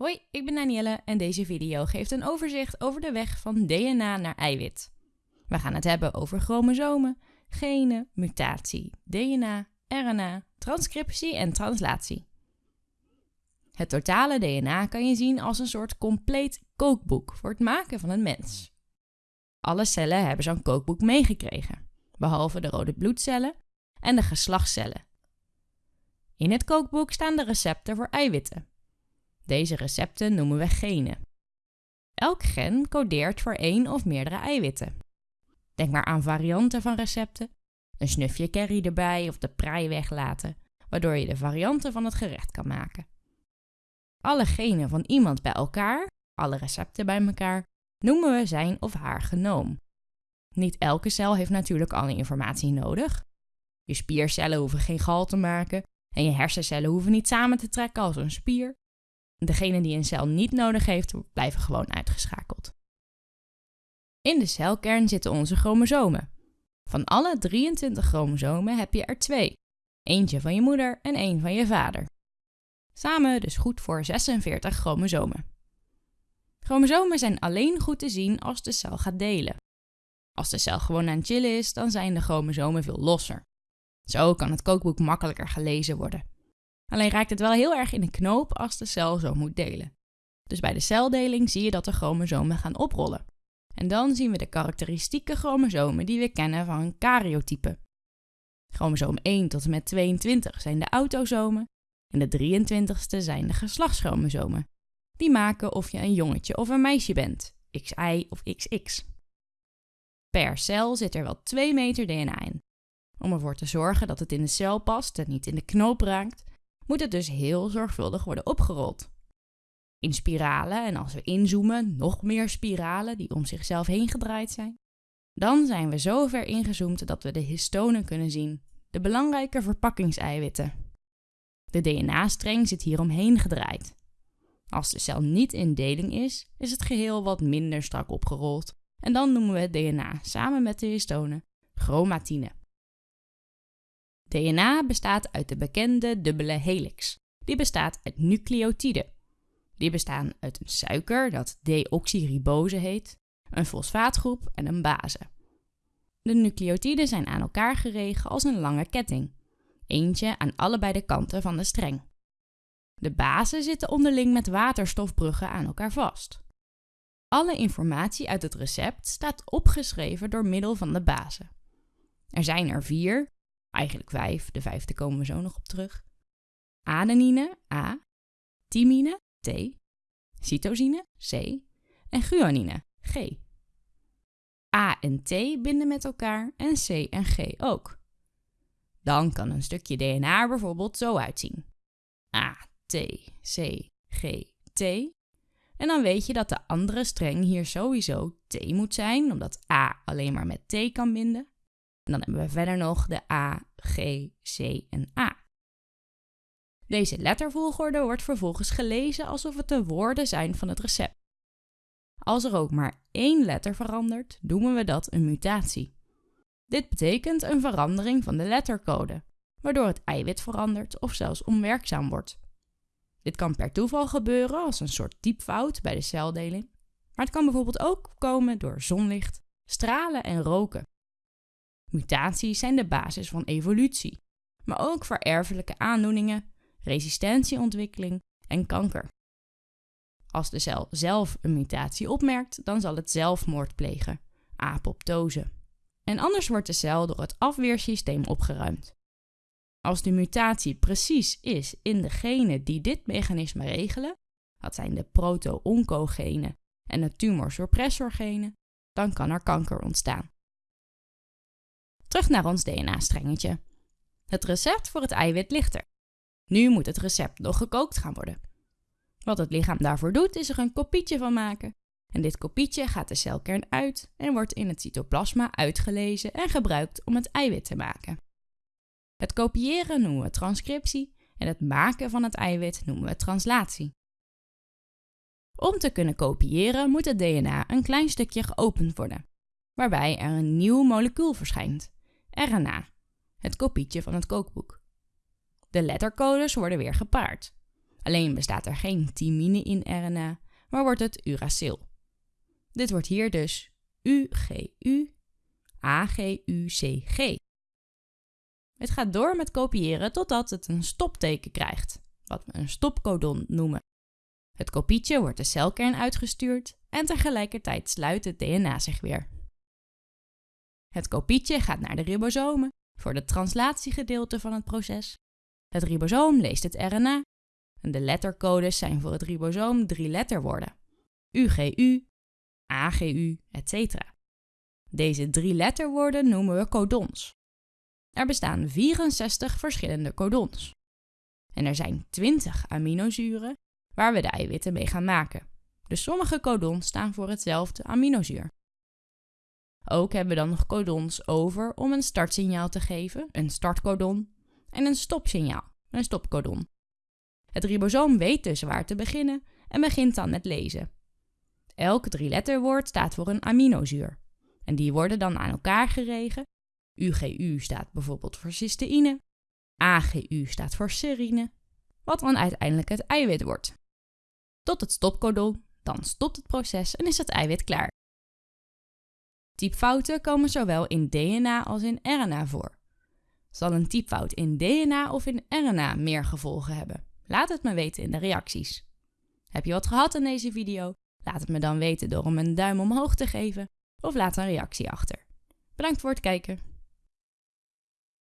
Hoi, ik ben Danielle en deze video geeft een overzicht over de weg van DNA naar eiwit. We gaan het hebben over chromosomen, genen, mutatie, DNA, RNA, transcriptie en translatie. Het totale DNA kan je zien als een soort compleet kookboek voor het maken van een mens. Alle cellen hebben zo'n kookboek meegekregen, behalve de rode bloedcellen en de geslachtscellen. In het kookboek staan de recepten voor eiwitten. Deze recepten noemen we genen. Elk gen codeert voor één of meerdere eiwitten. Denk maar aan varianten van recepten, een snufje curry erbij of de prei weglaten, waardoor je de varianten van het gerecht kan maken. Alle genen van iemand bij elkaar, alle recepten bij elkaar, noemen we zijn of haar genoom. Niet elke cel heeft natuurlijk alle informatie nodig. Je spiercellen hoeven geen gal te maken en je hersencellen hoeven niet samen te trekken als een spier. Degene die een cel niet nodig heeft, blijven gewoon uitgeschakeld. In de celkern zitten onze chromosomen. Van alle 23 chromosomen heb je er twee. Eentje van je moeder en één van je vader. Samen dus goed voor 46 chromosomen. Chromosomen zijn alleen goed te zien als de cel gaat delen. Als de cel gewoon aan het chillen is, dan zijn de chromosomen veel losser. Zo kan het kookboek makkelijker gelezen worden. Alleen raakt het wel heel erg in de knoop als de cel zo moet delen. Dus bij de celdeling zie je dat de chromosomen gaan oprollen. En dan zien we de karakteristieke chromosomen die we kennen van een karyotype. Chromosoom 1 tot en met 22 zijn de autosomen en de 23ste zijn de geslachtschromosomen. Die maken of je een jongetje of een meisje bent, XY of XX. Per cel zit er wel 2 meter DNA in. Om ervoor te zorgen dat het in de cel past en niet in de knoop raakt, moet het dus heel zorgvuldig worden opgerold. In spiralen en als we inzoomen, nog meer spiralen die om zichzelf heen gedraaid zijn. Dan zijn we zo ver ingezoomd dat we de histonen kunnen zien, de belangrijke verpakkingseiwitten. De DNA-streng zit hier omheen gedraaid. Als de cel niet in deling is, is het geheel wat minder strak opgerold en dan noemen we het DNA samen met de histonen chromatine. DNA bestaat uit de bekende dubbele helix. Die bestaat uit nucleotiden. Die bestaan uit een suiker dat deoxyribose heet, een fosfaatgroep en een base. De nucleotiden zijn aan elkaar geregen als een lange ketting, eentje aan allebei de kanten van de streng. De basen zitten onderling met waterstofbruggen aan elkaar vast. Alle informatie uit het recept staat opgeschreven door middel van de bazen. Er zijn er vier, eigenlijk vijf, de vijfde komen we zo nog op terug. Adenine, A, thymine, T, cytosine, C en guanine, G. A en T binden met elkaar en C en G ook. Dan kan een stukje DNA bijvoorbeeld zo uitzien. A, T, C, G, T. En dan weet je dat de andere streng hier sowieso T moet zijn, omdat A alleen maar met T kan binden. En dan hebben we verder nog de A, G, C en A. Deze lettervolgorde wordt vervolgens gelezen alsof het de woorden zijn van het recept. Als er ook maar één letter verandert, noemen we dat een mutatie. Dit betekent een verandering van de lettercode, waardoor het eiwit verandert of zelfs onwerkzaam wordt. Dit kan per toeval gebeuren als een soort typfout bij de celdeling, maar het kan bijvoorbeeld ook komen door zonlicht, stralen en roken. Mutaties zijn de basis van evolutie, maar ook voor erfelijke aandoeningen, resistentieontwikkeling en kanker. Als de cel zelf een mutatie opmerkt, dan zal het zelfmoord plegen, apoptose. En anders wordt de cel door het afweersysteem opgeruimd. Als de mutatie precies is in de genen die dit mechanisme regelen, dat zijn de proto-oncogenen en de tumorsuppressorgenen, dan kan er kanker ontstaan. Terug naar ons DNA-strengetje. Het recept voor het eiwit ligt er. Nu moet het recept nog gekookt gaan worden. Wat het lichaam daarvoor doet, is er een kopietje van maken. En dit kopietje gaat de celkern uit en wordt in het cytoplasma uitgelezen en gebruikt om het eiwit te maken. Het kopiëren noemen we transcriptie en het maken van het eiwit noemen we translatie. Om te kunnen kopiëren moet het DNA een klein stukje geopend worden, waarbij er een nieuw molecuul verschijnt. RNA, het kopietje van het kookboek. De lettercodes worden weer gepaard. Alleen bestaat er geen thymine in RNA, maar wordt het uracil. Dit wordt hier dus UGU AGUCG. Het gaat door met kopiëren totdat het een stopteken krijgt, wat we een stopcodon noemen. Het kopietje wordt de celkern uitgestuurd en tegelijkertijd sluit het DNA zich weer. Het kopietje gaat naar de ribosomen voor het translatiegedeelte van het proces. Het ribosoom leest het RNA en de lettercodes zijn voor het ribosoom drie letterwoorden: UGU, AGU, etc. Deze drie letterwoorden noemen we codons. Er bestaan 64 verschillende codons. En er zijn 20 aminozuren waar we de eiwitten mee gaan maken. Dus sommige codons staan voor hetzelfde aminozuur. Ook hebben we dan nog codons over om een startsignaal te geven, een startcodon, en een stopsignaal, een stopcodon. Het ribosoom weet dus waar te beginnen en begint dan met lezen. Elk drie-letterwoord staat voor een aminozuur. En die worden dan aan elkaar geregen. UGU staat bijvoorbeeld voor cysteïne. AGU staat voor serine. Wat dan uiteindelijk het eiwit wordt. Tot het stopcodon, dan stopt het proces en is het eiwit klaar. Typfouten komen zowel in DNA als in RNA voor. Zal een typfout in DNA of in RNA meer gevolgen hebben? Laat het me weten in de reacties. Heb je wat gehad aan deze video? Laat het me dan weten door hem een duim omhoog te geven of laat een reactie achter. Bedankt voor het kijken.